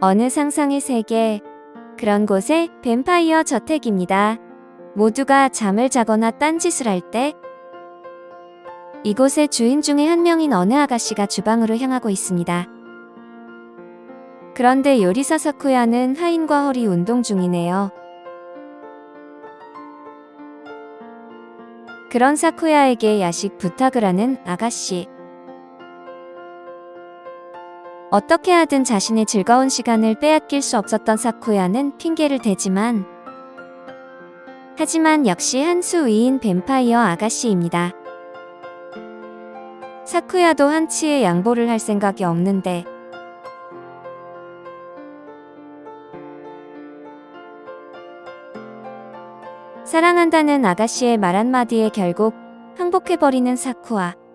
어느 상상의 세계, 그런 곳에 뱀파이어 저택입니다. 모두가 잠을 자거나 딴짓을 할 때, 이곳의 주인 중에 한 명인 어느 아가씨가 주방으로 향하고 있습니다. 그런데 요리사 사쿠야는 하인과 허리 운동 중이네요. 그런 사쿠야에게 야식 부탁을 하는 아가씨. 어떻게 하든 자신의 즐거운 시간을 빼앗길 수 없었던 사쿠야는 핑계를 대지만 하지만 역시 한 수 위인 뱀파이어 아가씨입니다. 사쿠야도 한치의 양보를 할 생각이 없는데 사랑한다는 아가씨의 말 한마디에 결국 항복해버리는 사쿠아.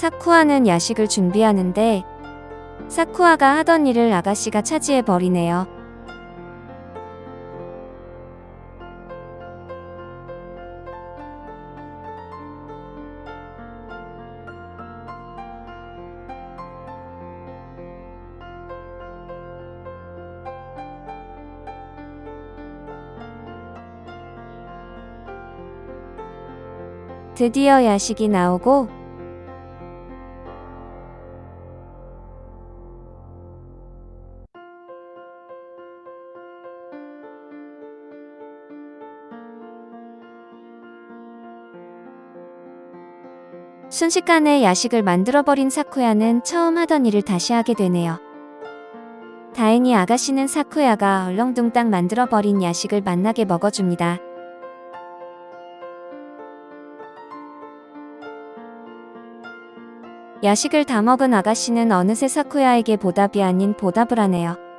사쿠아는 야식을 준비하는데 사쿠아가 하던 일을 아가씨가 차지해버리네요. 드디어 야식이 나오고 순식간에 야식을 만들어버린 사쿠야는 처음 하던 일을 다시 하게 되네요. 다행히 아가씨는 사쿠야가 얼렁뚱땅 만들어버린 야식을 만나게 먹어줍니다. 야식을 다 먹은 아가씨는 어느새 사쿠야에게 보답이 아닌 보답을 하네요.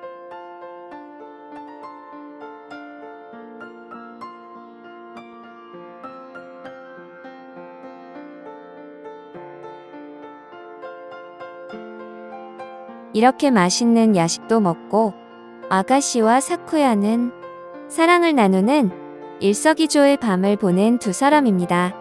이렇게 맛있는 야식도 먹고 아가씨와 사쿠야는 사랑을 나누는 일석이조의 밤을 보낸 두 사람입니다.